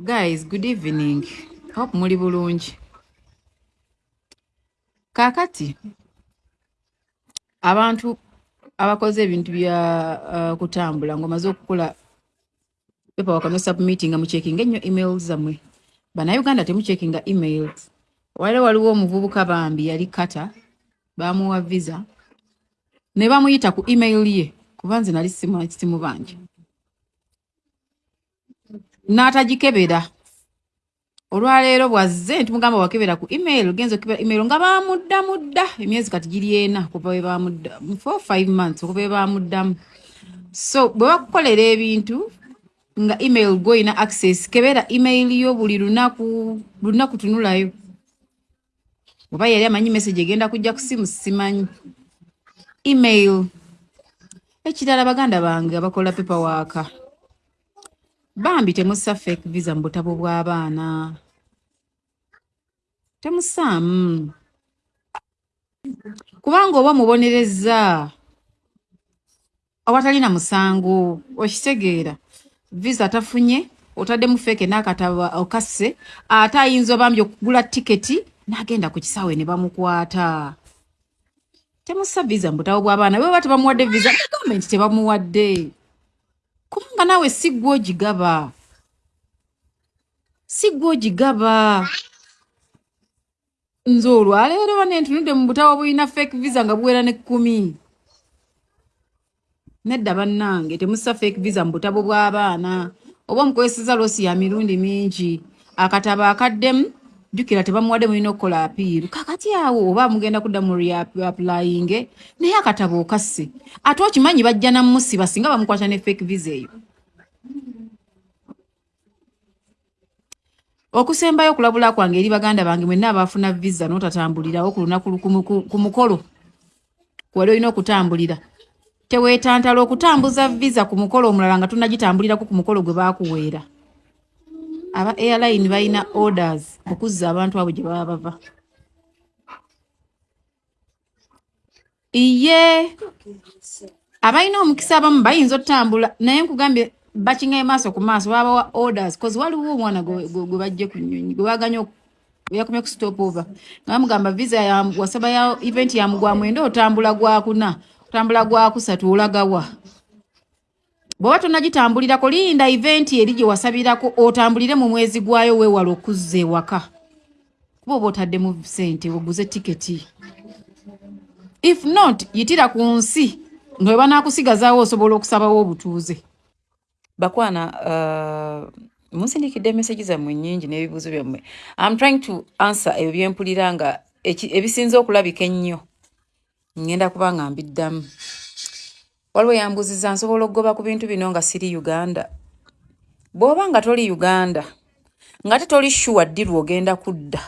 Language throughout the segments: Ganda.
guys good evening. Hope muli bulungi. Kaakati abantu abakoze ebintu bya uh, kutambula ngaomaze okukola paperwork no submitting nga mucekinga ennyo emails zammwe. Bannayuganda temucekinga emails. Waliwo waliwo omuvubuka bambi yali kata bamuwa visa ne bamuyita ku email ye kuba nze nali simu bangi n'atagikebera. Olwaleero bwazze ntimugamba wakebera ku email genza okebera email nga bamudda emyezi kati giri ena kuva we bamudda for five months okuva we bamuddamu. So bwe bakukolera ebintu nga email gwoyina access kebera email yo buli lunaku lunaku tunulayo. Oba yali amanyi message egenda kujja ku simu simanyi. Email. Ekirala baganda bange abakola paperwork bambi temussa fake visa mu butabo bw'abaana temusaamu kubanga oba mubonereza awatalina musango okitegeera. Visa tafunye otaddemu feeke n'akataba okasse ate ayinza obambi okugula tiketi n'agenda ku kisaawe ne bamukwata. Temussa visa mu butabo bw'abaana bwe ba tebamuwadde visa gavumenti tebamuwadde kubanga naawe si gwe ogigaba si gwe ogigaba nze olwaleero bane ntunudde mu butawa bulina fake visa nga buwera ne kkumi nedda bannange temussa fake visa mu butabo bw'abaana oba omukozeseza loosi ya mirundi mingi. Akatabo akaddemu jjukira tebamuwadde mulina okukola apiiru kakati awo oba mugenda kudda mu reapplying naye akatabo okasse ate okimanyi bajja namusiba singa bamukwata ne fake visa eyo? Okusembayo okulabula kwange eri baganda bange mwenna abaafuna visa n'otatambulirawo ku lunaku ku mukolo. Wali olina okutambulira. Teweetantala okutambuza visa ku mukolo omulala nga tunagitambulirako ku mukolo gwe baakuweera aba airline balina orders okuzza abantu abo gye baba bava. Iye abalina omukisa abamu bayinza otutambula naye nkugambye bakingaye maaso ku maaso babawa orders cause waliwo omwana gwe bajje ku nyonyi gwe baganya yakomye ku stop over. Nga bamugamba visa wasaba ya event ya mugwa mwenda otambula gwakuna otambula gwakusatu olagawa bw'oba tonagitambulirako linda event eri gye wasabirako otambulire mu mwezi gwayo weewala okuzza ewaka. Kuba oba otaddemu sente oguze tiketi. If not yitira ku nsi nga we banaakusigazaawo osobola okusabawo obutuuze. Bakwana uh, munsindikidde emesagi zammwe nyingi n'ebibuuzo byammwe. Im trying to answer ebyo byempulira nga ebisinza okulabika ennyo. Ngenda kuba nga mbiddamu waliwo yambuziza nsobola okugoba ku bintu bino nga siri uganda. Bw'oba nga toli uganda nga te toli shuwa ddi lwogenda kudda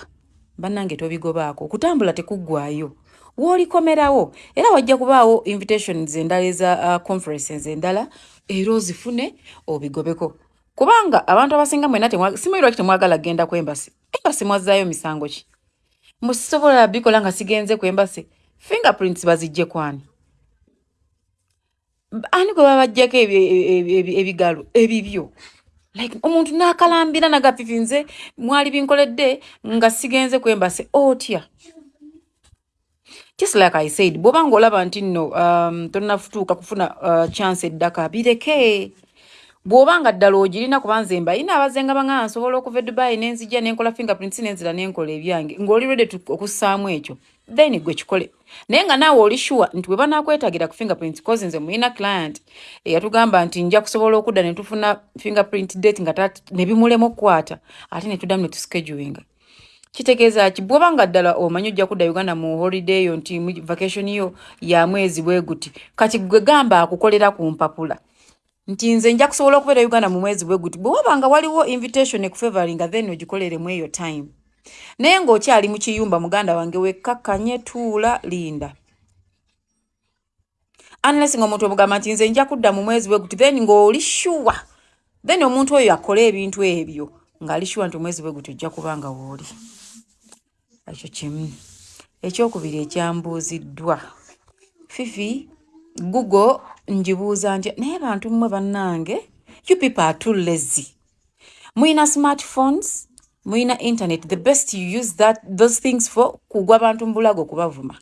bannange tobigobaako. Okutambula tekuggwayo woolikomerawo era wajja kubaawo invitations endala eza uh, conferences endala era ozifune obigobeko. Kubanga abantu abasinga mwena simanyi lwaki temwagala kgenda ku embasi? Embasi mwazzaayo misango ki? Musisobola bikola nga sigenze ku embasi? Fingerprints bazijje kwani ani gwe babajjako ebigalo ebibyo? Like omuntu n'akalambira nagafifinze mwali binkoledde nga sigenze ku embasi otya? Just like i said bw'oba ngaolaba nti nno um, tonafutuuka kufuna uh, chance eddaka bireke. Bw'oba nga ddala ogirina kuba nze mbayina abazenga baŋaa nsobola okuva edubayi nenzijja nenkola fingerprints nenzira nenkola ebyange ng'oli rede okussaamu ekyo then gwe kikole. Naye nga naawe oli sure nti bwe banakwetagira ku fingerprint cause nze muyina client eyatugamba nti nja kusobola okudda ne tufuna fingerprint date nga nebimulemu okukwata ate ne tuddamu ne tuschedulinga. Kitegeeza ki? Bwoba nga ddala omanyi ojja kudda uganda mu holiday yo nti vacation yo ya mwezi bwe guti kati gwe gamba akukolera ku mpapula. Nti nze nja kusobola okubeera uganda mu mwezi bwe guti bwewaba nga waliwo invitation ekufavoringa then ogikoleremu eyo time naye ng'okyali mu kiyumba muganda wange wekkakkanye tuula linda. Unless nga omuntu omugamba nti nze nja kudda mu mwezi bwe guti then ng'oli shuwa then omuntu oyo akola ebintu ebyo ng'ali shuwa nti omwezi bwe guti ojja kubanga wooli ekyo kimu. Ekyokubiri ekyambuuziddwa. Fifi google njibuuza ntya naye bantu mmwe bannange you people are too lazy. Muyina smartphones muyina internet the best you use that those things for kugwa bantu mbulago kubavuma.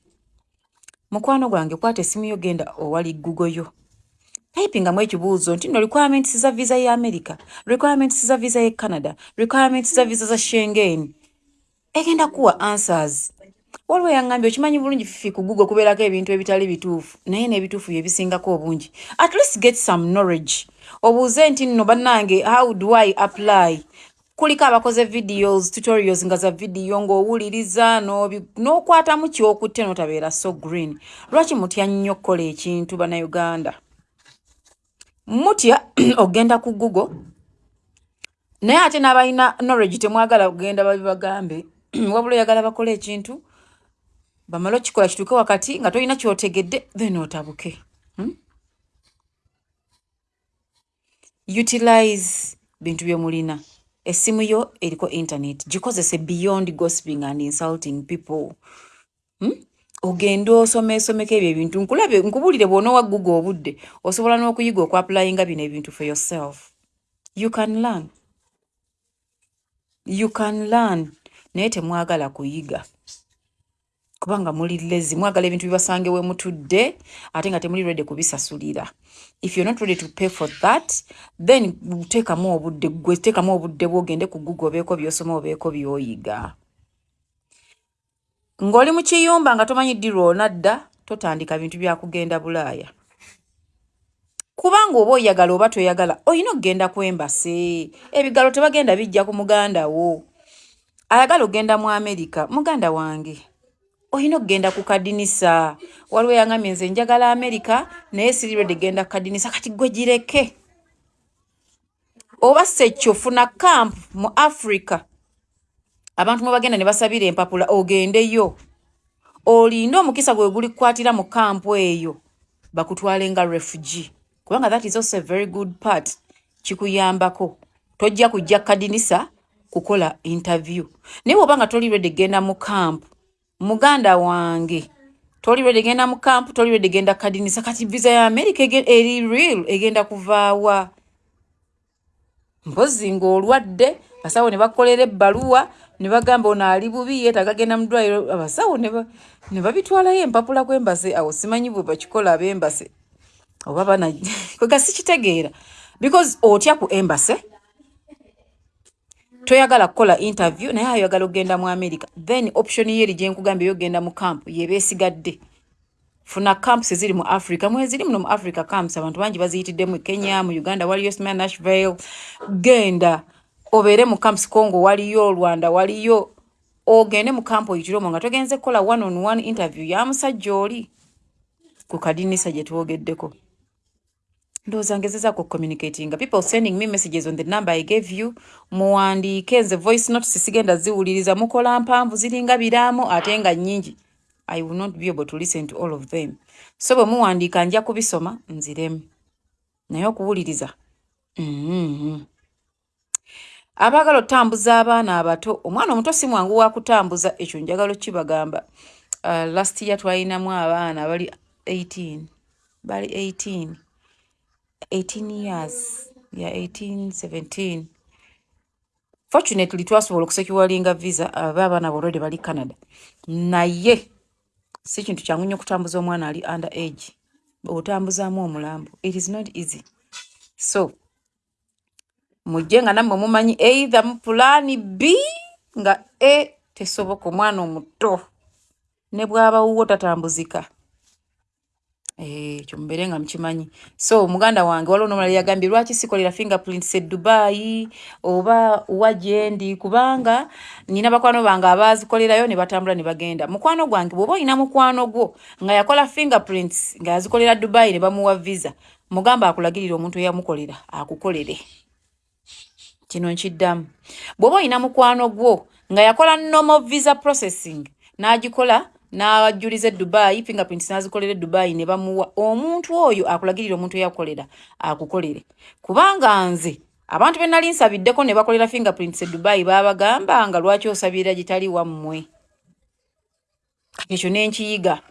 Mukwano gwange kwata esimu yo genda owali google yo. Typingamu ekibuuzo nti no requirements za visa ya america requirements za visa ya canada requirements za visa za shengen egenda kuwa answers. Waliwo yaŋŋambye okimanyi bulungi fifi ku google kubeerako ebintu ebitali bituufu naye n'ebituufu byebisingako obungi. At least get some knowledge. Obuuze nti nno bannange how do i apply kuliko abakoze videos tutorials nga za vidiyo ng'owuliriza n'okwatamu kyokutte n'otabeera so green. Lwaki mutya nnyo okukola ekintu bannayuganda? Mutya ogenda ku google naye ate n'abalina knowledge temwagala kugenda babibagambe wabula oyagala bakole ekintu bamala okikola kituuke wakati nga tolina kyotegedde then otabuke. Hmm? utilize bintu byemulina essimu yo eriko internet. Gikozese beyond gosping and insulting people. Hmm? ogende osomesomeko ebyo ebintu nkulabe nkubulire bwonaowa google obudde osobola n'okuyiga okuaplayinga bino ebintu for yourself. You can learn. You can learn. Naye temwagala kuyiga kubanga muli lezi. Mwagala ebintu bibasange we mutudde ate nga temuli ready kubisasulira. If you're not ready to pay for that then teekamu obudde gwe teekamu obudde bwogende ku google obeeko byosoma obeeko byoyiga. Ng'oli mu kiyumba nga tomanyi ddirwa onadda totandika bintu byakugenda bulaaya. Kubanga oba oyagala oba toyagala olina okugenda kwembase ebigalo tebagenda bijja ku muganda wo. Ayagala ogenda mu amerika muganda wange olina okugenda ku kadinisa. Waliwo yaŋamye nze njagala amerika naye sirirwede genda ku kadinisa. Kati gwe gireke. Oba sekyo funa camp mu africa. Abantu mwebagenda ne basabira empapula ogendeyo. Olinde omukisa gwe guli kukwatira mu kampu eyo. Bakutwale nga refugie kubanga that is also a very good part. Kikuyambako. Tojja kujja kadinisa kukola interview. Naye bwobanga tolirwede genda mu kampu muganda wange toli ready genda mu camp toli ready genda kadinisa kati visa ya america eri real egenda kuvaawa. Mpozi ng'olwadde abasawo ne bakolera ebbaluwa ne bagamba ono ali bubi yeetaga genda mu ddwaliro abasawo ne babitwalayo empapula kwembase awo simanyi bwe bakikola ab'embase oba bana kwega sikitegeera because otya ku embase toyagala kukola interview naye ayagala okgenda mu america. Then option yeri gyenkugambye yogenda mu camp yebesigadde funa camps eziri mu africa. Mweziri muno mu africa camps abantu bangi baziyitidde mu kenya mu uganda waliyo sma nashville. Genda obeere mu camps congo waliyo rwanda waliyo. Ogende mu camp oyitire omwo nga togenze kukola one on one interview. Ya musajja oli ku kadinisa gye twogeddeko ndowooza ngezezaako communicatinga. People sending me messages on the number i gave you. Muwandiike nze voice note sisigenda ziwuliriza. Mukola mpanvu ziringa biraamu ate nga nnyingi. I will not be able to listen to all of them. So bwe muwandiika nja kubisoma nziremu. Naye okuwuliriza mm-hmm. abaagala okutambuza abaana abato omwana omuto si mwangu wa kutambuza ekyo njagala okibagamba. Uh, last year twalinamu abaana bali 18 bali 18 18 years ya 1817 fortunately twasobola okusekiwalinga visa aba abaana bolwede bali canada. Naye si kintu kyangu nnyo okutambuza omwana ali under age otambuzaamu omulambo. It is not easy. So mujje nga nammwe mumanyi either mu pulaani b nga e tesoboka omwana omuto. Ne bw'abawuwo tatambuzika ekyo mubeere nga mukimanyi so muganda wange waliwo nomulala yagambye lwaki sikolera fingerprints e dubai oba wagyendi kubanga nina bakwano bange abazikolerayo ne batambula ne bagenda. Mukwano gwange bwoba olina mukwano gwo nga yakola fingerprints nga yazikolera dubai ne bamuwa visa mugamba akulagirira omuntu eyamukolera akukolere. Kino nkiddamu. Bwoba olina mukwano gwo nga yakola normal visa processing n'agikola n'ajuliza edubayi fingerprints n'azikolera edubayi ne bamuwa omuntu oyo akulagirira omuntu eyakolera akukolere. Kubanga nze abantu be nali nsabiddeko ne bakolera fingerprints edubayi babagamba nga lwaki osabira gitali wammwe. Ekyo nenkiyiga.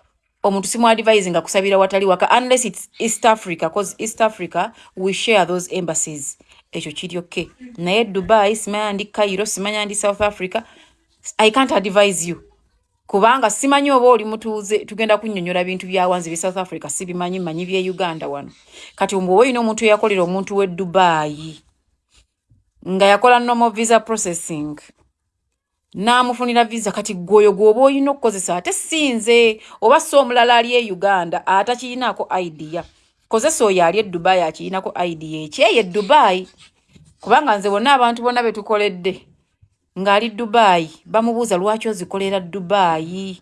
Omuntu simu advise nga kusabira watali waka unless its east africa cause east africa we share those embassies. Ekyo kiryoke. Naye dubai simanya ndi cairo simanya ndi south africa i can't advise you kubanga simanyi oba oli mutuuze tugenda kunnyonnyola bintu byawanzi bye south africa sibimanyi manyi bye uganda wano. Kati mbu oba olina omuntu eyakolera omuntu we dubai nga yakola normal visa processing n'amufunira visa kati gwoyo gwoba olina okukozesa ate sinze oba si omulala ali e uganda atakiyinaako idea. Kozesa oyo ali e dubai akiyinako idea. Ekyeyo e dubai kubanga nze bonna abantu bonna betukoledde ng'ali dubai. Bamubuuza lwaki ozikolera dubai?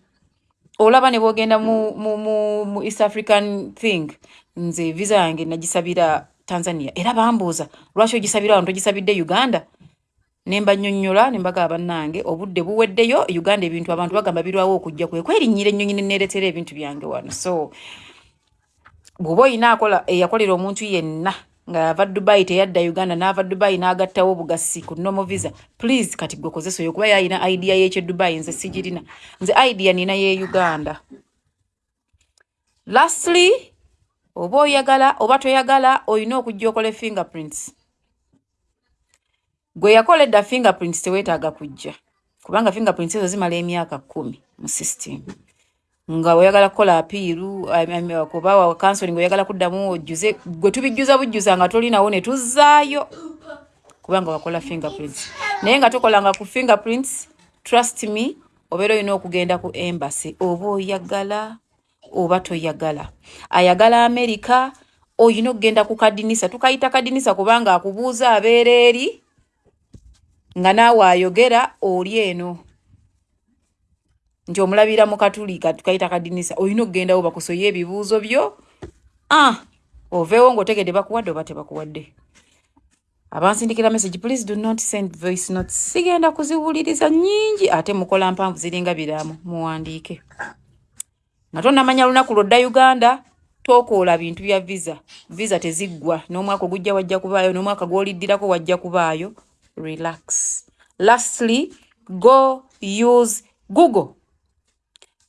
Olaba ne bwogenda mu, mu, mu, mu east african thing nze visa yange nagisabira tanzania. Era bambuuza lwaki ogisabira wano? Togisabidde uganda? Nemba nnyonnyola ne mbagaba bannange obudde buweddeyo uganda ebintu abantu bagamba birwawo okujja kwe kwerinnyira ennyonyi neneeretera ebintu byange wano. So bw'oba oyina akola eyakolera omuntu yenna nga ava dubai teyadda uganda n'ava dubai n'agattawo obugasi ku nomo visa. Please kati gwe kozesa oyo kuba yayina idea y'ekye dubai nze sigirina. Nze idea nina ye uganda. Lastly oba oyagala oba toyagala olina okujja okola fingerprints. Gwe yakola edda fingerprints teweetaaga kujja kubanga fingerprints ezo zimala emyaka kumi mu system nga oyagala kukola apiiru kuba wa counseling oyagala kuddamu ojjuze gwe tubijjuza bujjuza nga tolinawo ne tuzzaayo. Kubanga wakola fingerprints. Naye nga tokolanga ku fingerprints trust me obeera olina okugenda ku embassy oba oyagala oba toyagala. Ayagala america oyina okugenda ku kadinisa tukayita kadinisa kubanga akubuuza abeera eri nga naawe ayogera oli eno nti omulabira mu katulika tukayita kadinisa olina okugendawo bakusoye ebibuuzo byo? Ah oveewo ngaotegedde bakuwadde oba tebakuwadde? Abansindikira message please do not send voice notes. Sigenda kuziwuliriza nyingi ate mukola mpanvu ziringa biramu muwandiike. Nga tonamanya lunaku lwodda uganda tokoola bintu bya visa. Visa teziggwa n'omwaka ogujja wajja kubaayo n'omwaka gwoliddirako wajja kubaayo. Relax. Lastly go use google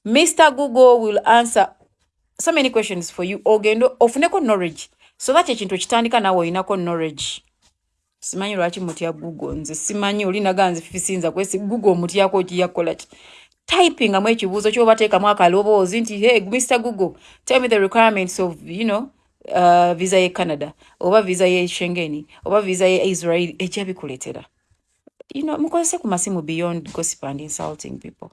Mr. Google will answer so many questions for you. Ogendo ofuneko knowledge. So that ekintu kitandika nawe oyinako knowledge. Simanyi lwaki mutya Google nze simanyi oli naganze fisinza kwesi Google mutyako kiyakola ki. Typing amwe ekibuuzo ky'obateekamu akaloboozi nti hey Mr. Google tell me the requirements of you know uh, visa ye Canada oba visa ye Schengen oba visa ye Israel ekyabikuleetera. You know mukozese ku masimu beyond gossip and insulting people.